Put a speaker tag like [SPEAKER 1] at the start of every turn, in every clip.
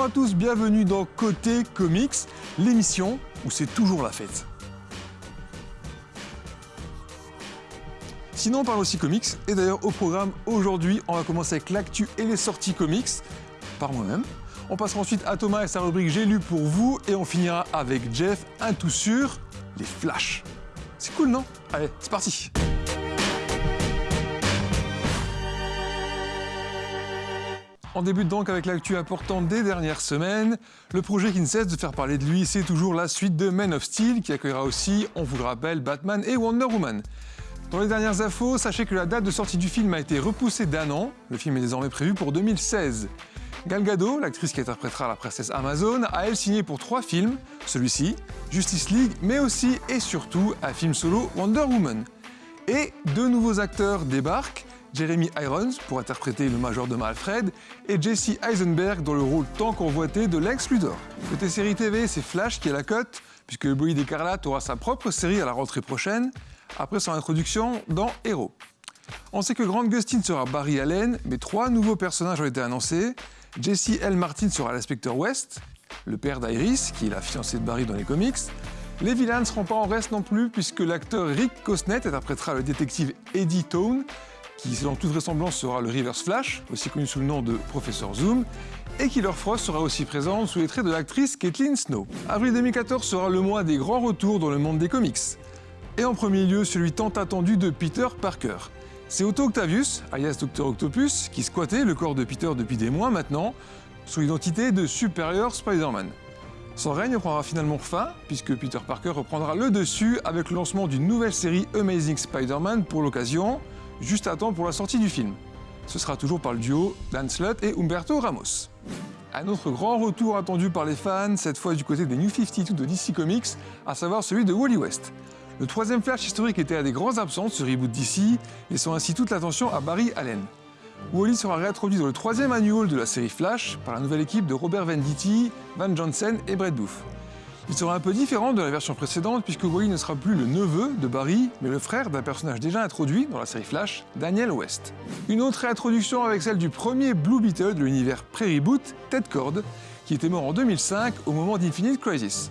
[SPEAKER 1] Bonjour à tous, bienvenue dans Côté Comics, l'émission où c'est toujours la fête. Sinon on parle aussi comics, et d'ailleurs au programme aujourd'hui on va commencer avec l'actu et les sorties comics, par moi-même. On passera ensuite à Thomas et sa rubrique J'ai lu pour vous, et on finira avec Jeff, un tout sûr, les flashs. C'est cool non? Allez, c'est parti On débute donc avec l'actu importante des dernières semaines. Le projet qui ne cesse de faire parler de lui, c'est toujours la suite de Man of Steel, qui accueillera aussi, on vous le rappelle, Batman et Wonder Woman. Dans les dernières infos, sachez que la date de sortie du film a été repoussée d'un an. Le film est désormais prévu pour 2016. Gal Gadot, l'actrice qui interprétera la princesse Amazon, a elle signé pour trois films, celui-ci, Justice League, mais aussi et surtout un film solo Wonder Woman. Et deux nouveaux acteurs débarquent, Jeremy Irons pour interpréter le majordome Alfred et Jesse Eisenberg dans le rôle tant convoité de Lex Luthor. Côté série TV, c'est Flash qui est la cote, puisque le Bolide écarlate aura sa propre série à la rentrée prochaine, après son introduction dans Hero. On sait que Grant Gustin sera Barry Allen, mais trois nouveaux personnages ont été annoncés. Jesse L. Martin sera l'inspecteur West, le père d'Iris, qui est la fiancée de Barry dans les comics. Les vilains ne seront pas en reste non plus, puisque l'acteur Rick Cosnet interprétera le détective Eddie Tone, qui selon toute vraisemblance sera le Reverse Flash, aussi connu sous le nom de Professeur Zoom, et Killer Frost sera aussi présente sous les traits de l'actrice Caitlin Snow. Avril 2014 sera le mois des grands retours dans le monde des comics. Et en premier lieu, celui tant attendu de Peter Parker. C'est Otto Octavius, alias Dr Octopus, qui squattait le corps de Peter depuis des mois maintenant, sous l'identité de Superior Spider-Man. Son règne prendra finalement fin, puisque Peter Parker reprendra le dessus avec le lancement d'une nouvelle série Amazing Spider-Man pour l'occasion, juste à temps pour la sortie du film. Ce sera toujours par le duo Dan Slott et Humberto Ramos. Un autre grand retour attendu par les fans, cette fois du côté des New 52 de DC Comics, à savoir celui de Wally West. Le troisième flash historique était à des grands absents de ce reboot DC, laissant ainsi toute l'attention à Barry Allen. Wally sera réintroduit dans le troisième annual de la série Flash par la nouvelle équipe de Robert Venditti, Van Johnson et Brett Booth. Il sera un peu différent de la version précédente puisque Wally ne sera plus le neveu de Barry, mais le frère d'un personnage déjà introduit dans la série Flash, Daniel West. Une autre réintroduction avec celle du premier Blue Beetle de l'univers pré-reboot, Ted Cord, qui était mort en 2005 au moment d'Infinite Crisis.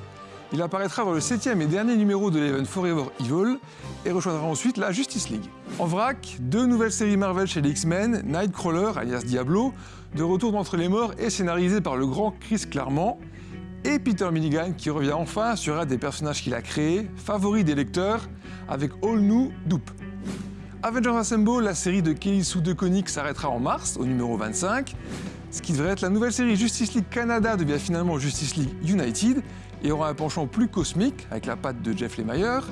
[SPEAKER 1] Il apparaîtra dans le septième et dernier numéro de l'Event Forever Evil et rejoindra ensuite la Justice League. En vrac, deux nouvelles séries Marvel chez les X-Men, Nightcrawler alias Diablo, de retour d'entre les morts et scénarisé par le grand Chris Claremont, et Peter Milligan qui revient enfin sur un des personnages qu'il a créé, favori des lecteurs, avec All New Doop. Avengers Assemble, la série de Kelly Sue DeConnick s'arrêtera en mars, au numéro 25. Ce qui devrait être la nouvelle série Justice League Canada devient finalement Justice League United et aura un penchant plus cosmique avec la patte de Jeff Lemire.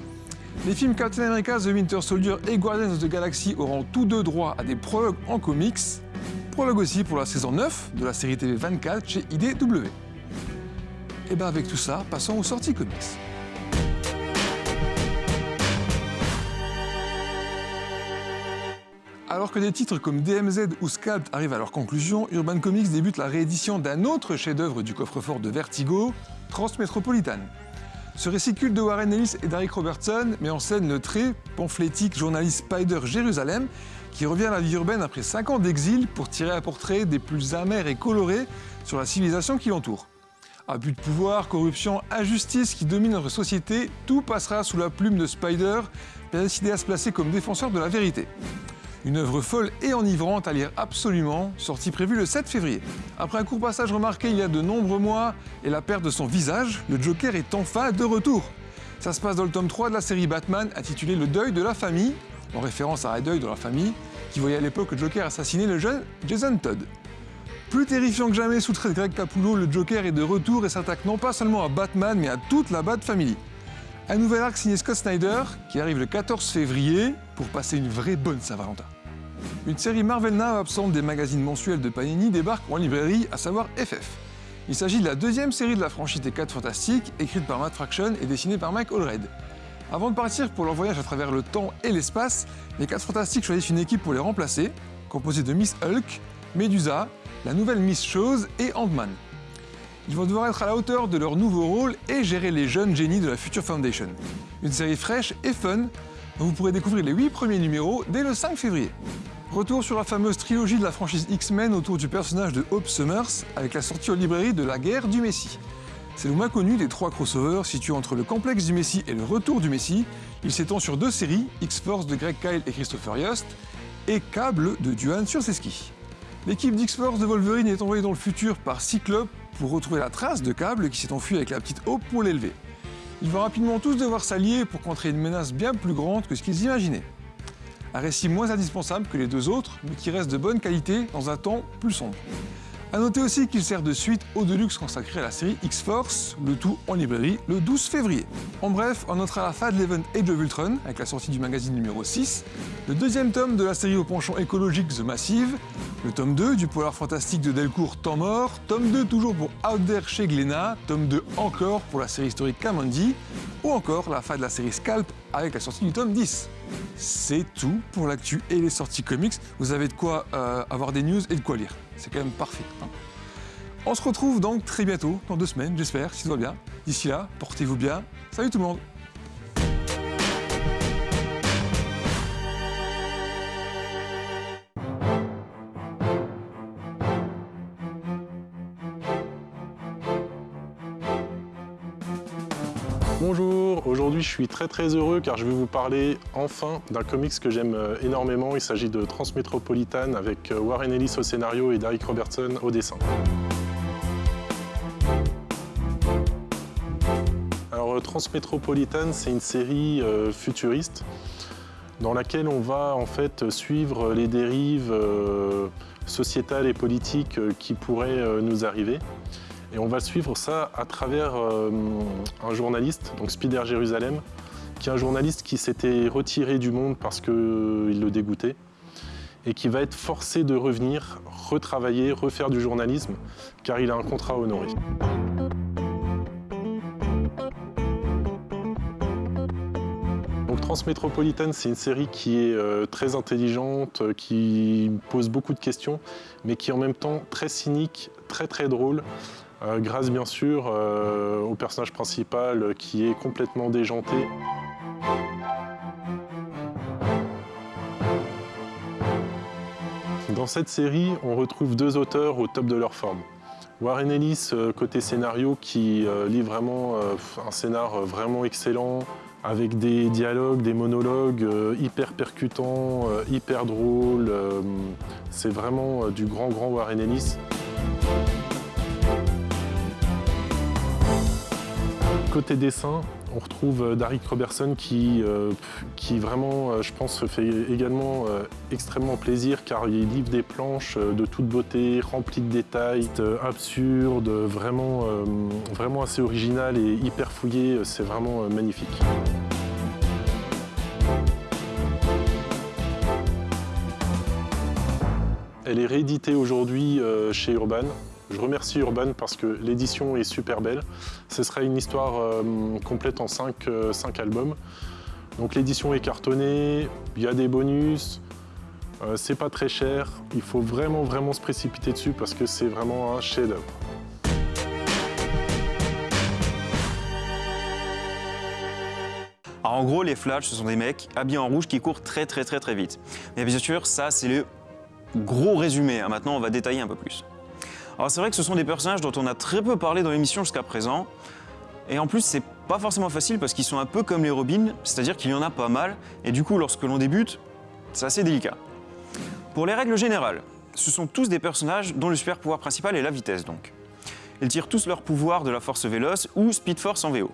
[SPEAKER 1] Les films Captain America, The Winter Soldier et Guardians of the Galaxy auront tous deux droit à des prologues en comics. Prologue aussi pour la saison 9 de la série TV 24 chez IDW. Et bien avec tout ça, passons aux sorties comics. Alors que des titres comme DMZ ou Scalp arrivent à leur conclusion, Urban Comics débute la réédition d'un autre chef-d'œuvre du coffre-fort de Vertigo, Transmétropolitane. Ce récit culte de Warren Ellis et d'Eric Robertson met en scène le très pamphlétique journaliste Spider Jérusalem qui revient à la vie urbaine après 5 ans d'exil pour tirer un portrait des plus amers et colorés sur la civilisation qui l'entoure. Abus de pouvoir, corruption, injustice qui domine notre société, tout passera sous la plume de Spider, décidé à se placer comme défenseur de la vérité. Une œuvre folle et enivrante à lire absolument, sortie prévue le 7 février. Après un court passage remarqué il y a de nombreux mois et la perte de son visage, le Joker est enfin de retour. Ça se passe dans le tome 3 de la série Batman intitulé Le deuil de la famille, en référence à un deuil de la famille, qui voyait à l'époque le Joker assassiner le jeune Jason Todd. Plus terrifiant que jamais sous trait de Greg Capullo, le Joker est de retour et s'attaque non pas seulement à Batman, mais à toute la Bat Family. Un nouvel arc signé Scott Snyder, qui arrive le 14 février, pour passer une vraie bonne Saint-Valentin. Une série Marvel Now absente des magazines mensuels de Panini débarque en librairie, à savoir FF. Il s'agit de la deuxième série de la franchise des 4 Fantastiques, écrite par Matt Fraction et dessinée par Mike Allred. Avant de partir pour leur voyage à travers le temps et l'espace, les 4 Fantastiques choisissent une équipe pour les remplacer, composée de Miss Hulk, Medusa, la nouvelle Miss Chose et Ant-Man. Ils vont devoir être à la hauteur de leur nouveau rôle et gérer les jeunes génies de la Future Foundation. Une série fraîche et fun dont vous pourrez découvrir les 8 premiers numéros dès le 5 février. Retour sur la fameuse trilogie de la franchise X-Men autour du personnage de Hope Summers, avec la sortie en librairie de La guerre du Messie. C'est le moins connu des trois crossovers situés entre le complexe du Messie et le retour du Messie. Il s'étend sur deux séries, X-Force de Greg Kyle et Christopher Yost, et Cable de Duane sur ses skis. L'équipe d'X-Force de Wolverine est envoyée dans le futur par Cyclope pour retrouver la trace de Cable qui s'est enfui avec la petite Hope pour l'élever. Ils vont rapidement tous devoir s'allier pour contrer une menace bien plus grande que ce qu'ils imaginaient. Un récit moins indispensable que les deux autres, mais qui reste de bonne qualité dans un temps plus sombre. A noter aussi qu'il sert de suite au Deluxe consacré à la série X-Force, le tout en librairie le 12 février. En bref, on notera la fin de l'event Age of Ultron, avec la sortie du magazine numéro 6, le deuxième tome de la série au penchant écologique The Massive, le tome 2 du polar fantastique de Delcourt Temps Mort, tome 2 toujours pour Out There chez Glénat, tome 2 encore pour la série historique Kamandi, ou encore la fin de la série Scalp avec la sortie du tome 10. C'est tout pour l'actu et les sorties comics. Vous avez de quoi euh, avoir des news et de quoi lire. C'est quand même parfait. Hein. On se retrouve donc très bientôt, dans deux semaines, j'espère, si tout va bien. D'ici là, portez-vous bien. Salut tout le monde
[SPEAKER 2] Bonjour, aujourd'hui je suis très très heureux car je vais vous parler enfin d'un comics que j'aime euh, énormément. Il s'agit de Transmétropolitan avec euh, Warren Ellis au scénario et Derek Robertson au dessin. Alors euh, Transmétropolitan c'est une série futuriste dans laquelle on va en fait suivre les dérives sociétales et politiques qui pourraient nous arriver. Et on va suivre ça à travers euh, un journaliste, donc Spider Jérusalem, qui est un journaliste qui s'était retiré du monde parce qu'il le dégoûtait et qui va être forcé de revenir, retravailler, refaire du journalisme, car il a un contrat à honorer. Donc Transmétropolitane, c'est une série qui est euh, très intelligente, qui pose beaucoup de questions, mais qui est en même temps très cynique, très très drôle, euh, grâce bien sûr euh, au personnage principal qui est complètement déjanté. Dans cette série, on retrouve deux auteurs au top de leur forme. Warren Ellis, euh, côté scénario, qui lit vraiment un scénar vraiment excellent, avec des dialogues, des monologues hyper percutants, hyper drôles. C'est vraiment du grand, grand Warren Ellis. Côté dessin, on retrouve euh, Darik Robertson qui, euh, qui vraiment, euh, je pense, fait également extrêmement plaisir car il livre des planches de toute beauté, remplies de détails, absurdes, vraiment, vraiment assez original et hyper fouillé. C'est vraiment magnifique. Elle est rééditée aujourd'hui chez Urban. Je remercie Urban parce que l'édition est super belle. Ce sera une histoire euh, complète en 5 euh, albums. Donc l'édition est cartonnée, il y a des bonus, euh, c'est pas très cher. Il faut vraiment vraiment se précipiter dessus parce que c'est vraiment un chef-d'œuvre.
[SPEAKER 3] en gros, les Flash, ce sont des mecs habillés en rouge qui courent très très très très vite. Mais bien sûr, ça c'est le gros résumé. Hein. Maintenant, on va détailler un peu plus. Alors c'est vrai que ce sont des personnages dont on a très peu parlé dans l'émission jusqu'à présent. Et en plus, c'est pas forcément facile parce qu'ils sont un peu comme les Robins, c'est-à-dire qu'il y en a pas mal. Et du coup, lorsque l'on débute, c'est assez délicat. Pour les règles générales, ce sont tous des personnages dont le super pouvoir principal est la vitesse donc. Ils tirent tous leur pouvoir de la force véloce ou Speed Force en VO.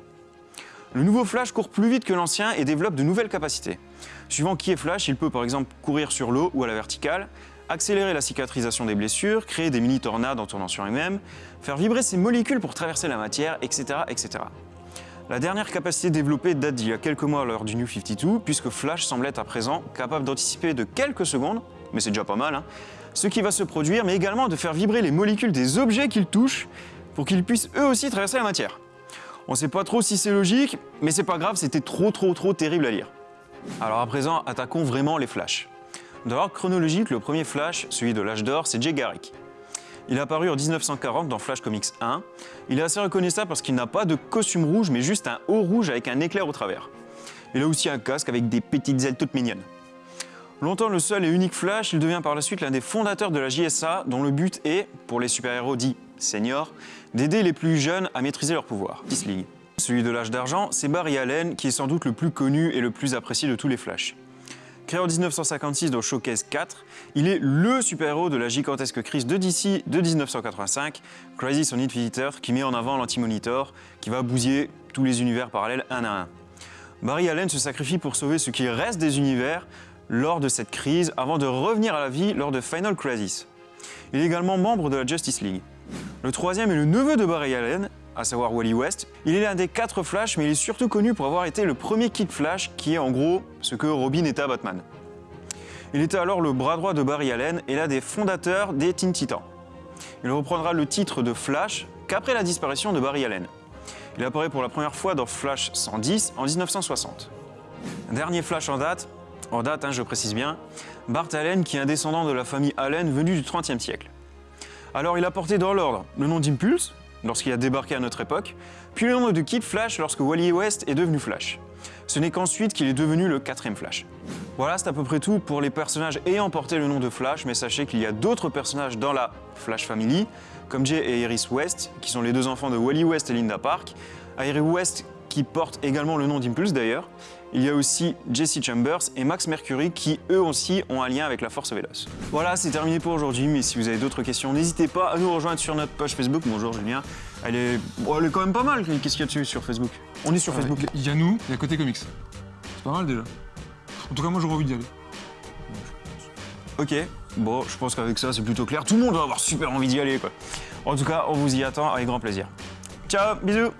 [SPEAKER 3] Le nouveau Flash court plus vite que l'ancien et développe de nouvelles capacités. Suivant qui est Flash, il peut par exemple courir sur l'eau ou à la verticale, accélérer la cicatrisation des blessures, créer des mini-tornades en tournant sur lui-même, faire vibrer ses molécules pour traverser la matière, etc. etc. La dernière capacité développée date d'il y a quelques mois lors du New 52, puisque Flash semble être à présent capable d'anticiper de quelques secondes, mais c'est déjà pas mal, hein, ce qui va se produire, mais également de faire vibrer les molécules des objets qu'il touche pour qu'ils puissent eux aussi traverser la matière. On sait pas trop si c'est logique, mais c'est pas grave, c'était trop trop trop terrible à lire. Alors à présent, attaquons vraiment les Flash. D'ordre chronologique, le premier Flash, celui de l'âge d'or, c'est Jay Garrick. Il est apparu en 1940 dans Flash Comics 1. Il est assez reconnaissable parce qu'il n'a pas de costume rouge, mais juste un haut rouge avec un éclair au travers. Il a aussi un casque avec des petites ailes toutes mignonnes. Longtemps le seul et unique Flash, il devient par la suite l'un des fondateurs de la JSA, dont le but est, pour les super-héros dits seniors, d'aider les plus jeunes à maîtriser leur pouvoir. Celui de l'âge d'argent, c'est Barry Allen, qui est sans doute le plus connu et le plus apprécié de tous les Flash. Créé en 1956 dans Showcase 4, il est LE super-héros de la gigantesque crise de DC de 1985, Crisis on Infinite qui met en avant l'Anti-Monitor, qui va bousiller tous les univers parallèles un à un. Barry Allen se sacrifie pour sauver ce qui reste des univers lors de cette crise, avant de revenir à la vie lors de Final Crisis. Il est également membre de la Justice League. Le troisième est le neveu de Barry Allen, à savoir Wally West. Il est l'un des quatre Flash, mais il est surtout connu pour avoir été le premier Kid Flash, qui est en gros ce que Robin était à Batman. Il était alors le bras droit de Barry Allen et l'un des fondateurs des Teen Titans. Il reprendra le titre de Flash qu'après la disparition de Barry Allen. Il apparaît pour la première fois dans Flash 110 en 1960. Dernier Flash en date, en date hein, je précise bien, Bart Allen qui est un descendant de la famille Allen venu du XXe siècle. Alors il a porté dans l'ordre le nom d'Impulse, lorsqu'il a débarqué à notre époque, puis le nom de Kid Flash lorsque Wally West est devenu Flash. Ce n'est qu'ensuite qu'il est devenu le quatrième Flash. Voilà, c'est à peu près tout pour les personnages ayant porté le nom de Flash, mais sachez qu'il y a d'autres personnages dans la Flash Family, comme Jay et Iris West, qui sont les deux enfants de Wally West et Linda Park. Iris West qui porte également le nom d'Impulse d'ailleurs. Il y a aussi Jesse Chambers et Max Mercury qui eux aussi ont un lien avec la Force Véloce. Voilà, c'est terminé pour aujourd'hui, mais si vous avez d'autres questions, n'hésitez pas à nous rejoindre sur notre page Facebook. Bonjour Julien. Elle est, bon, elle est quand même pas mal. Qu'est-ce qu'il y a dessus sur Facebook? On est sur Facebook.
[SPEAKER 1] Il y a nous, il y a Côté Comics. C'est pas mal déjà. En tout cas, moi j'aurais envie d'y aller.
[SPEAKER 3] Ok, bon, je pense qu'avec ça c'est plutôt clair. Tout le monde va avoir super envie d'y aller quoi. En tout cas, on vous y attend avec grand plaisir. Ciao, bisous